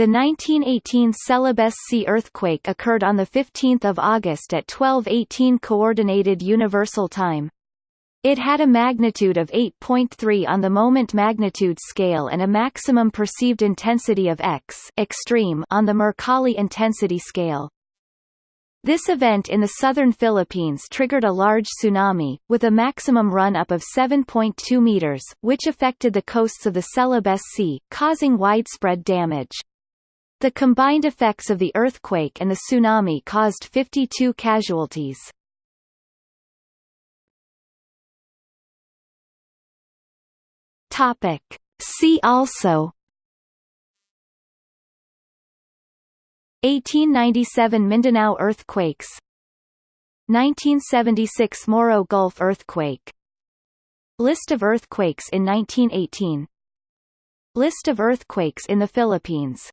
The 1918 Celebes Sea earthquake occurred on 15 August at 12:18 Coordinated Universal Time. It had a magnitude of 8.3 on the moment magnitude scale and a maximum perceived intensity of X extreme on the Mercalli intensity scale. This event in the southern Philippines triggered a large tsunami, with a maximum run-up of 7.2 meters, which affected the coasts of the Celebes Sea, causing widespread damage. The combined effects of the earthquake and the tsunami caused 52 casualties. Topic. See also. 1897 Mindanao earthquakes. 1976 Moro Gulf earthquake. List of earthquakes in 1918 List of earthquakes in the Philippines